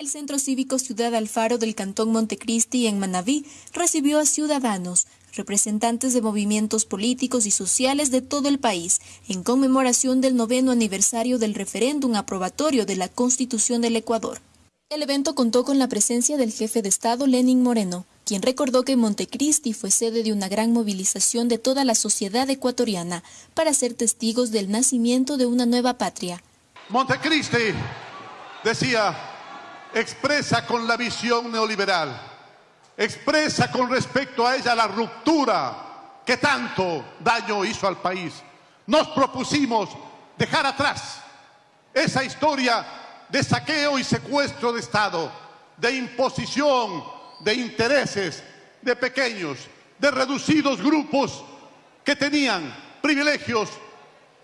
El Centro Cívico Ciudad Alfaro del Cantón Montecristi en Manabí recibió a ciudadanos, representantes de movimientos políticos y sociales de todo el país, en conmemoración del noveno aniversario del referéndum aprobatorio de la Constitución del Ecuador. El evento contó con la presencia del jefe de Estado Lenin Moreno, quien recordó que Montecristi fue sede de una gran movilización de toda la sociedad ecuatoriana para ser testigos del nacimiento de una nueva patria. Montecristi decía expresa con la visión neoliberal, expresa con respecto a ella la ruptura que tanto daño hizo al país. Nos propusimos dejar atrás esa historia de saqueo y secuestro de Estado, de imposición de intereses de pequeños, de reducidos grupos que tenían privilegios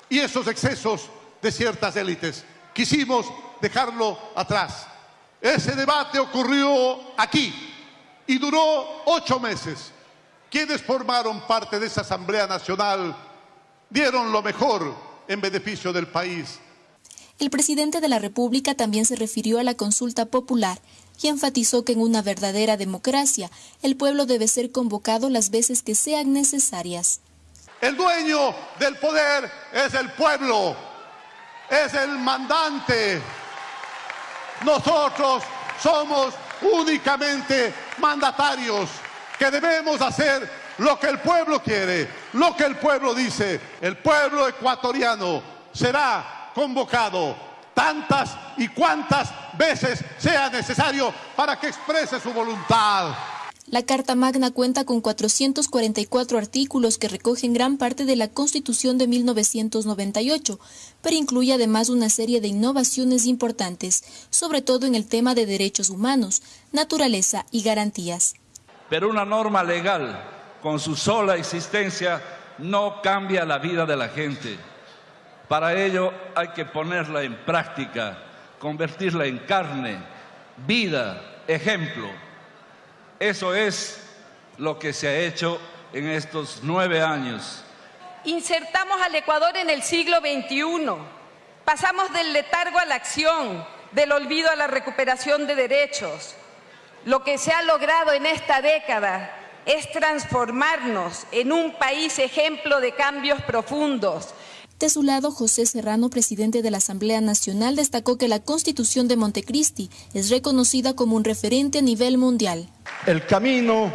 y esos excesos de ciertas élites. Quisimos dejarlo atrás. Ese debate ocurrió aquí y duró ocho meses. Quienes formaron parte de esa Asamblea Nacional dieron lo mejor en beneficio del país. El presidente de la República también se refirió a la consulta popular y enfatizó que en una verdadera democracia el pueblo debe ser convocado las veces que sean necesarias. El dueño del poder es el pueblo, es el mandante. Nosotros somos únicamente mandatarios que debemos hacer lo que el pueblo quiere, lo que el pueblo dice. El pueblo ecuatoriano será convocado tantas y cuantas veces sea necesario para que exprese su voluntad. La Carta Magna cuenta con 444 artículos que recogen gran parte de la Constitución de 1998, pero incluye además una serie de innovaciones importantes, sobre todo en el tema de derechos humanos, naturaleza y garantías. Pero una norma legal, con su sola existencia, no cambia la vida de la gente. Para ello hay que ponerla en práctica, convertirla en carne, vida, ejemplo. Eso es lo que se ha hecho en estos nueve años. Insertamos al Ecuador en el siglo XXI. Pasamos del letargo a la acción, del olvido a la recuperación de derechos. Lo que se ha logrado en esta década es transformarnos en un país ejemplo de cambios profundos, de su lado, José Serrano, presidente de la Asamblea Nacional, destacó que la Constitución de Montecristi es reconocida como un referente a nivel mundial. El camino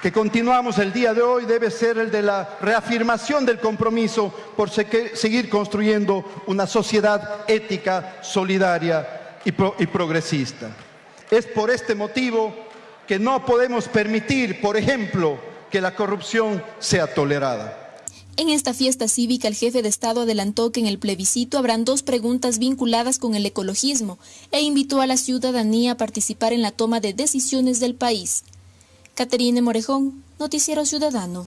que continuamos el día de hoy debe ser el de la reafirmación del compromiso por seguir construyendo una sociedad ética, solidaria y, progresista. Es por este motivo que no podemos permitir, por ejemplo, que la corrupción sea tolerada. En esta fiesta cívica, el jefe de Estado adelantó que en el plebiscito habrán dos preguntas vinculadas con el ecologismo e invitó a la ciudadanía a participar en la toma de decisiones del país. Caterine Morejón, Noticiero Ciudadano.